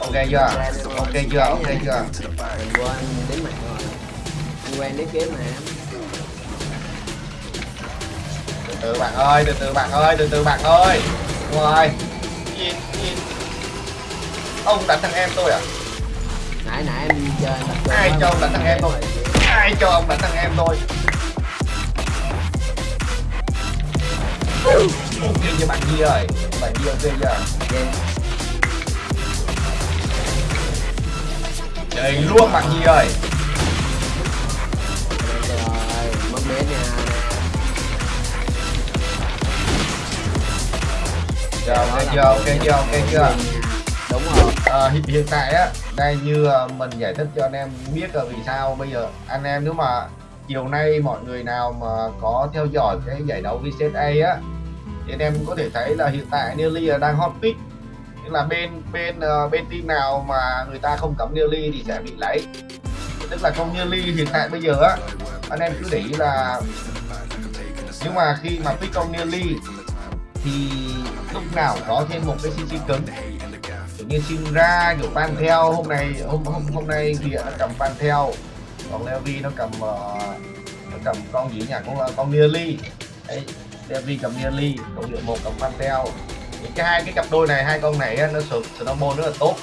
ok chưa? Ok chưa? Ok chưa? mình quên đếm mạng rồi. Anh quen đếm kiếm mà. Em từ từ bạn ơi từ từ bạn ơi từ từ bạn ơi. Nhìn nhìn ông đánh thằng em tôi à? Nãy nãy em chơi Ai cho ông đánh thằng em tôi? Ai cho ông đánh thằng em tôi ok cho bạn Nhi ơi bạn Nhi ok chưa Dạ. trời luôn bạn Nhi ơi Trời mất bé nha Giờ ok chưa ok chưa ok chưa đúng rồi ờ, à, hiện, hiện tại á đây như ờ, mình giải thích cho anh em biết là vì sao bây giờ anh em nếu mà chiều nay mọi người nào mà có theo dõi cái giải đấu VCSA á thì anh em có thể thấy là hiện tại Nearly là đang hot pick. Tức là bên bên ờ, bên team nào mà người ta không cấm Nearly thì sẽ bị lấy. Tức là con Nearly hiện tại bây giờ á anh em cứ để ý là nhưng mà khi mà pick con Nearly thì lúc nào có thêm một cái CC cứng. Kiểu như Shinra kiểu Pantel hôm nay hôm hôm hôm nay thì nó cầm Pantel còn Levi nó cầm uh, nó cầm con gì nhỉ? Con con Nearly đấy. Levi cầm Nearly cộng hiệu một cầm Pantel. Thì cái hai cái cặp đôi này hai con này nó sụp snowball rất là tốt.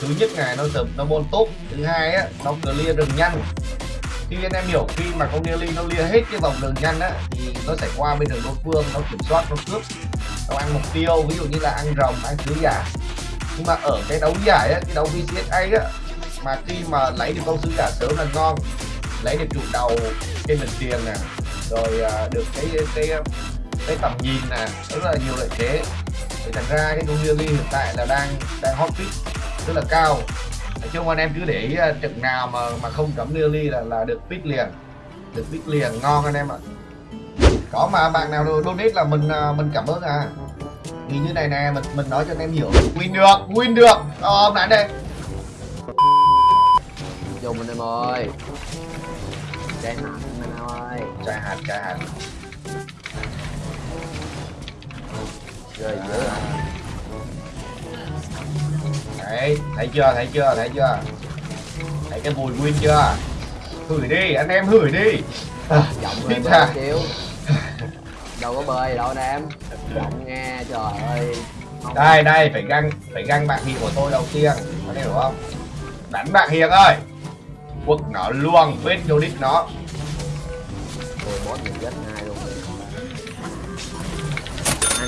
Thứ nhất này nó sụp snowball tốt thứ hai á nó clear đường nhanh. Khi anh em hiểu khi mà con Nearly nó clear hết cái vòng đường nhanh á thì nó sẽ qua bên đường đối phương nó kiểm soát nó cướp. Nó ăn mục tiêu ví dụ như là ăn rồng ăn sứ giả. Nhưng mà ở cái đấu giải á, cái đấu VCSA á mà khi mà lấy được con sứ giả sớm là ngon. Lấy được trụ đầu trên mình tiền nè. Rồi à, được cái cái cái tầm nhìn nè rất là nhiều lợi thế. Thì thành ra cái con Nearly hiện tại là đang đang hot pick rất là cao. Nói chung anh em cứ để ý à, trận nào mà mà không cấm Nearly là là được pick liền được pick liền ngon anh em ạ. Có mà bạn nào donate là mình à, mình cảm ơn à. Thì như này nè mình mình nói cho anh em hiểu. Win được win được. Ờ, đánh đây. Dùng anh em ơi. Trái hạt anh em ơi. Trái hạt trái hạt rồi dữ à. Đấy thấy chưa thấy chưa thấy chưa? Thấy cái mùi win chưa? Hửi đi anh em hửi đi. À, giọng biết bơi xíu đâu có bơi đâu anh em. Giọng nghe trời ơi. Không- đây đây phải găng phải găng bạn hiền của tôi đầu tiên có hiểu không? Đánh bạn hiền ơi. Quật nó luôn bên vô đích nó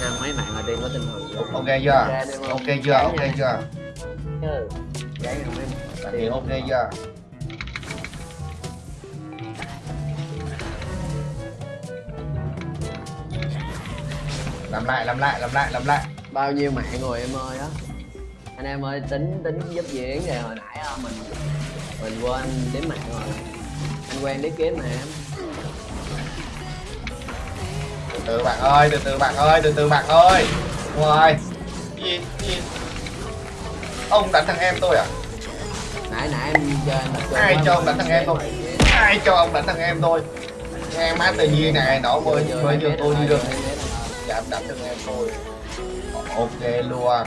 ăn mấy mạng ở trên có tinh thần ok chưa? Ok chưa? Ok chưa? Chứ giấy hiền ok chưa? Làm lại làm lại làm lại làm lại. Bao nhiêu mạng rồi em ơi á? Anh em ơi tính tính giúp diễn rồi hồi nãy mình mình quên đếm mạng rồi. Anh quen đếm kiếm mà em từ bạn ơi từ từ bạn ơi từ từ bạn ơi. Ngoài nhìn nhìn ông đánh thằng em tôi à? Nãy nãy em chơi trung Ai cho ông đánh thằng em rồi. ai cho ông đánh thằng em tôi? Em má tự nhiên này nó mới mới biết tôi đi được. rồi. dám đánh thằng em tôi. Ok luôn.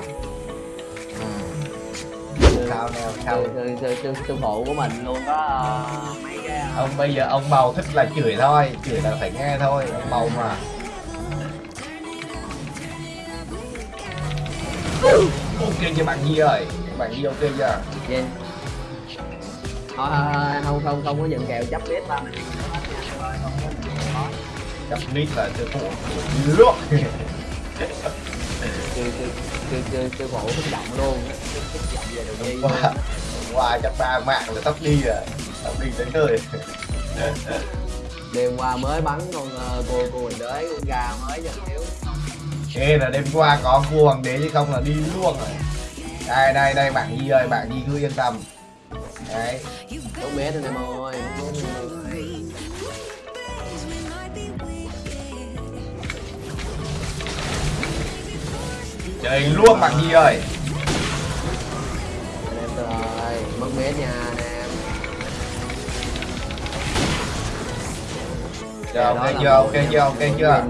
Sư- sao nào sao? sư, sư phụ của mình luôn có ờ, mấy cái ờ, ông bây giờ ông bầu thích là chửi thôi chửi là phải nghe thôi ông bầu mà ok chưa bạn Nhi ơi. Bạn Nhi ok chưa? Gì? Thôi, thôi, không không không có dừng kèo chấp biết ba mình chấp mít là sư phụ sư sư sư sư sư phụ kích động luôn. Kích động về đầu đi. Qua qua chắc ba mạng là tóc đi rồi. Tóc đi tới nơi. Đêm qua mới bắn con ờ, cô cô mình con gà mới cho thiếu Ê là đêm qua có cua hoàng đế chứ không là đi luôn rồi. Đây đây đây bạn Nhi ơi bạn Nhi cứ yên tâm. Đấy. Tốt bé thôi em ơi tốt bé thôi em ơi trời luôn bạn Nhi ơi. Em ơi mất bé nha anh em Giờ ok chưa ok chưa ok chưa?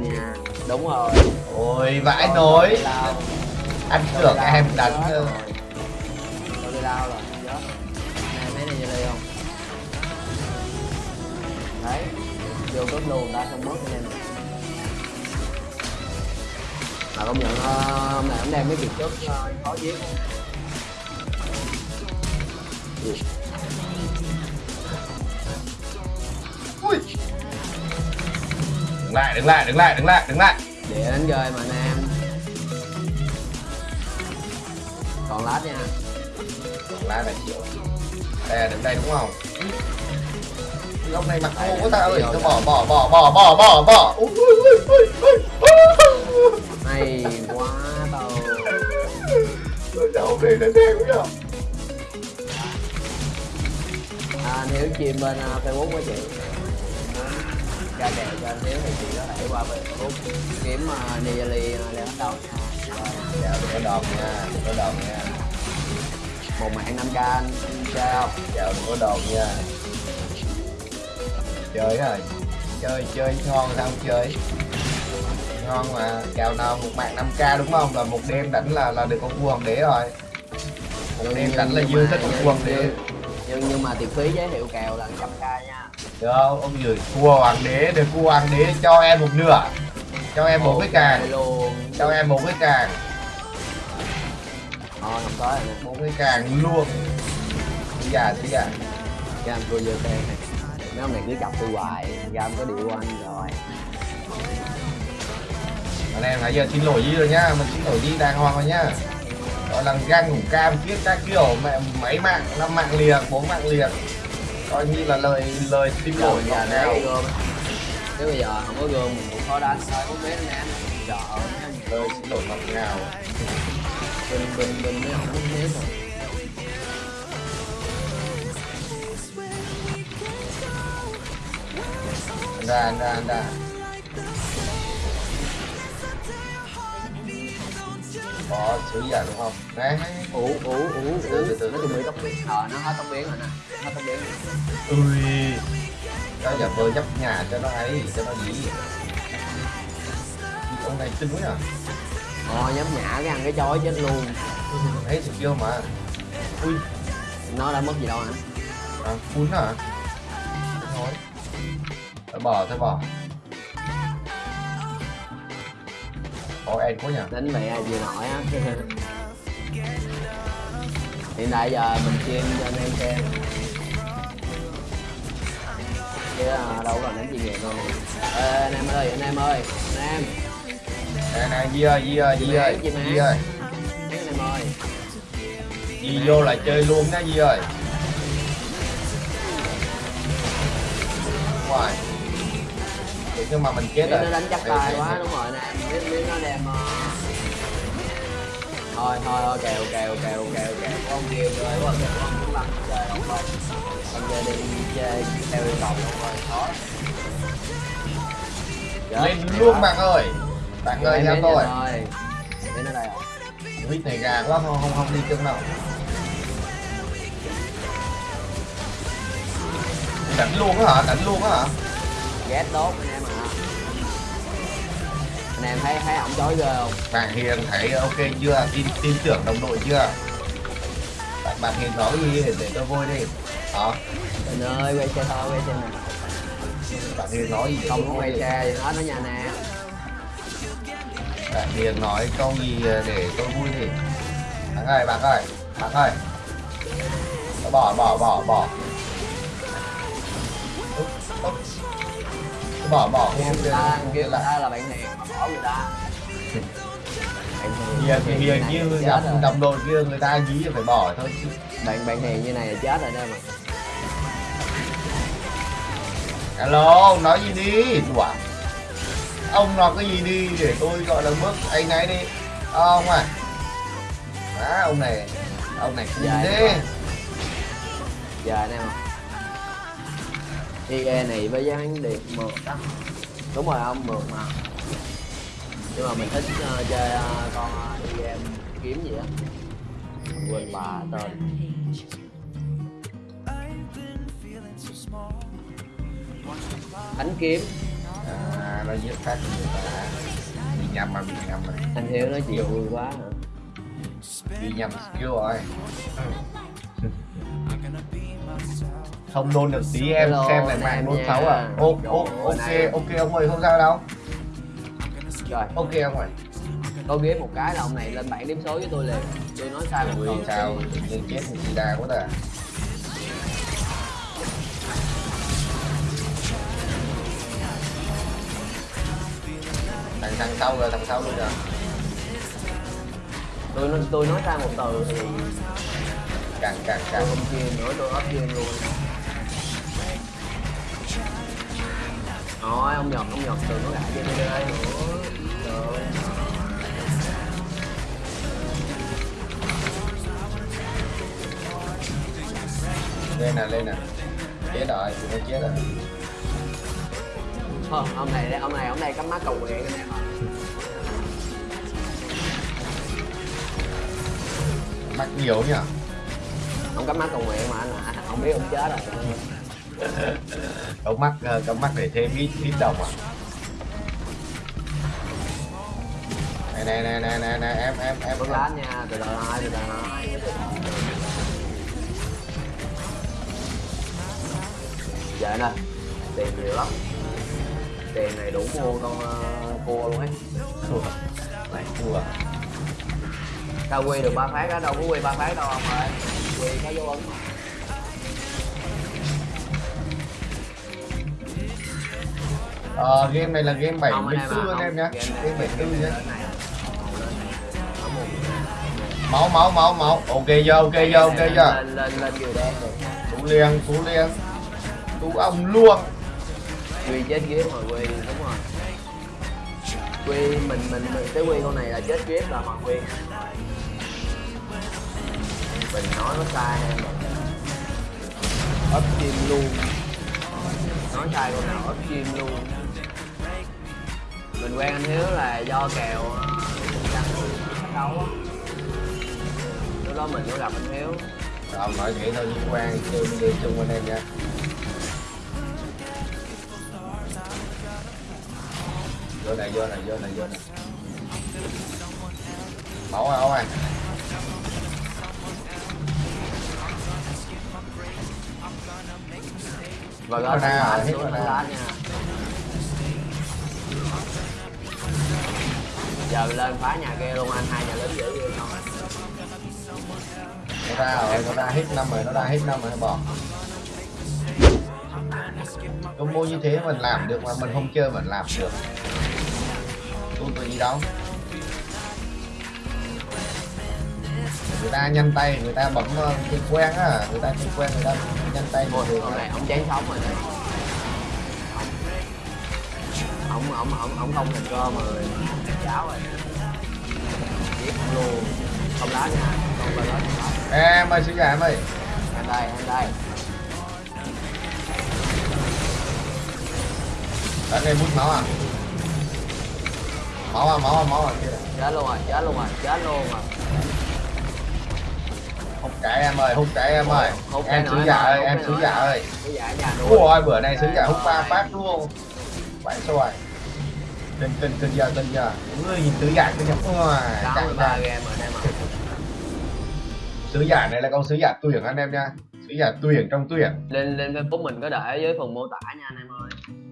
đúng rồi ôi vãi lao. anh tưởng em đánh chết ờ, rồi. tôi đi lao rồi chết này thấy này như đây không đấy vô cướp luôn ta không mất anh em mà công nhận ờ, hôm nay ông đem mấy kiệt trước ờ, khó giết ui đứng lại đứng lại đứng lại đứng lại đứng lại để đánh rơi mà anh em. Còn lát nha. Lá này chịu. Đây là đứng đây đúng không? Lúc này mặc khô quá ta ơi tôi bỏ bỏ bỏ bỏ bỏ bỏ bỏ. Ui ui ui ui hay quá tao. Tôi đâu đây là đen quá à, nếu chim bên uh, facebook của chị ra kèo cho anh thiếu thì chị có thể qua bên facebook kiếm uh, Nigeli uh, leo bắt đầu nha. Dạ đừng có đòn nha đừng có đòn nha. Một mạng 5 k anh anh chơi không dạ đừng có đòn nha. Chơi rồi chơi chơi ngon sao không chơi. Ngon mà kèo nào một mạng 5k đúng không? Là một đêm đánh là là được con vua hoàng đế rồi. Một đêm đánh là dư thích con vua hoàng đế. nhưng nhưng mà tiền phí giới thiệu kèo là 100 k nha được không? Ông gửi vua hoàng đế được vua hoàng đế cho em một nửa. Cho em một cái càng. Cho em một cái càng. Thôi không có một cái càng luôn. Bây giờ bây giờ Gam cô vô xe này. Mấy ông này cứ chọc tôi hoài. Gam có điều anh rồi. Anh em nãy giờ xin lỗi gì rồi nhá. Mình xin lỗi gì đàng hoàng rồi nhá. Gọi là gan ngủ cam kiết các kiểu. Mẹ mấy mạng năm mạng liền bốn mạng liền coi như là lời lời lỗi bây giờ ngọt nếu có bây giờ không có gươm mình cũng khó đánh. Không biết anh em Sợ lời xin lỗi ngọt ngào Bình bình bình mới không có thế rồi ra ra ra có chữ giả đúng không? Đấy Ủ ủ ủ ủ Từ từ Nó chuẩn bị tóc biến Ờ nó hết tóc biến rồi nè. Hết tóc biến ui cho giả vờ nhấp nhà cho nó ấy cho nó gì ông này quá à. Ờ nhắm nhã cái ăn cái chói chết luôn. Ấy thì kêu mà. Ui. Nó đã mất gì đâu hả? À, cuốn à thôi. Thôi bỏ thôi bỏ có em quá nhỉ Đánh mẹ ai gì nổi á. Hiện tại giờ mình chuyên cho anh em xem chứ à, đâu còn đánh chuyên nghiệp đâu Ê, anh em ơi anh em ơi anh em nè nè Di ơi Di ơi Di ơi. Di ơi anh em ơi. Di vô là chơi luôn đó Di ơi. Ngoài Vậy nhưng mà mình chết rồi. nó đánh chắc đây, quá đúng rồi em biết biết nó đẹp mà thôi thôi ok ok ok ok ok con kêu rồi quá kèo con muốn lăn chơi không thôi con chơi đi chơi theo yêu cầu không rồi khó lên luôn bạn ơi. Bạn ơi theo tôi đến ở đây rồi Quýt này gà quá, không không không đi chân đâu. Đánh luôn á hả? Đánh luôn á hả? Ghét tốt nha em thấy thấy ổng chói ghê không? Bạn hiền thấy ok chưa? Tin tin tưởng đồng đội chưa? Bạn, bạn hiền nói gì để, tôi vui đi. Đó trời ơi quay xe thôi quay xe nè. Bạn hiền nói gì không có quay xe gì hết đó nha nè. Bạn hiền nói câu gì để tôi vui đi? Bạn ơi bạn ơi bạn ơi. Bỏ bỏ bỏ bỏ bỏ bỏ không người ta lại ta là bạn hiền bỏ người ta hiền thì hiền này như là gặp đồng đội kia người ta dí phải bỏ thôi bạn bạn hiền như này là chết rồi đó mà Hello, nói gì đi? Đùa. Ông nói cái gì đi để tôi gọi là bước anh ấy đi. Ông à. Má, ông này, ông này thế. quá. giờ anh em IE này với giá hắn điệp mượt đó đúng rồi ông mượt mà. Nhưng mà mình thích ờ, chơi ờ, con uh, IE kiếm gì á. Quên bà tên. Đánh kiếm. À, nó giết phát người ta. nhầm mà bị nhầm rồi. Anh hiếu nói chuyện vui quá hả? Bị nhầm skill rồi không nôn được tí em Hello, xem lại mạng nôn sáu à? Ô ô ok ok ông ơi không sao đâu. Rồi. Ok ông ơi. Có ghế một cái là ông này lên bảng điểm số với tôi liền. Tôi nói sai một câu. sao? Nhiên chết thì chị đa quá ta. Thằng thằng sau rồi thằng sau luôn rồi. Tôi nói tôi nói sai một từ thì càng càng càng. Không chuyên nữa tôi ấp chuyên luôn. Rồi, ông Nhật, ông Nhật đừng có gãi cho tôi đây nữa lên nè lên nè. Chết rồi tụi nó chết rồi Thôi, ông này, ông này, ông này cắm mắt cầu nguyện em ạ mắc nhiều nhỉ Ông cắm mắt cầu nguyện mà anh ạ, ông biết ông chết rồi. Cấu mắc ờ, cấu mắc để thêm ít ít đồng à? Này này này này này, này em em em Bước lát nha, từ từ hai, từ từ hai Dạ nè, tiền nhiều lắm. Tiền này đủ mua con uh, cua luôn ấy. Thua. Này thua. Sao quy được ba phát á, đâu có quy ba phát đâu ông ơi Ấn ờ game này là game Không, anh em 74 à, anh em nhá. Game game này, 74 nhá game này. Ở một máu máu máu máu. Ok chưa ok chưa ok chưa? lên lên lên kiều đen rồi. Tú liền tú liền. Tú ông luôn. Quy chết ghế rồi quy đúng rồi. Quy mình mình mình cái quy con này là chết ghế là hoàng quy mình nói nó sai em ấp chim luôn. Nói sai con nào? Ấp chim luôn. Mình quen anh hiếu là do kèo ờ, trắng đấu á. Lúc đó mình có gặp anh hiếu. Ông nói vậy thôi liên quan chơi chơi chung anh em nha. Vô này vô này vô này vô này. À máu à và gót mana lá rồi, hết mana. lá nha giờ lên phá nhà kia luôn anh hai nhà lớn dễ ghê không nó ra rồi nó ra hết năm rồi nó ra hết năm rồi nó bỏ. Combo như thế mình làm được mà mình không chơi mình làm được. Tôi tôi gì đâu người ta nhanh tay người ta bấm ờ, chơi quen á. Người ta chơi quen người ta nhanh tay được con này ông chán sống rồi này. Ông ông ông ông không thành cơ mà cháo rồi. Giết luôn. Không lá nha. Không vào đó em ơi sứ giả em ơi. Anh đây anh đây. Đánh em bút máu à? Máu à máu à máu à kia. Chết luôn rồi chết luôn rồi chết luôn rồi hút cái em ơi hút cái em ơi. Hút em sứ em giả ơi, ơi em sứ giả ơi. Nuôi. ui bữa nay sứ giả hút ba phát luôn phải xoài kinh kinh kinh giờ kinh giờ. Ui nhìn sứ giả giờ ui sáu chạy ra rồi em sứ giả này là con sứ giả tuyển anh em nha. Sứ giả tuyển trong tuyển lên lên facebook mình có để dưới phần mô tả nha anh